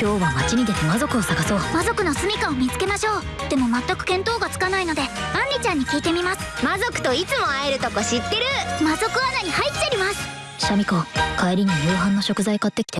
今日は町に出て魔族を探そう。魔族の住処を見つけましょう。でも全く見当がつかないのでアンリちゃんに聞いてみます。魔族といつも会えるとこ知ってる。魔族穴に入っちゃいます。シャミ子帰りに夕飯の食材買ってきて。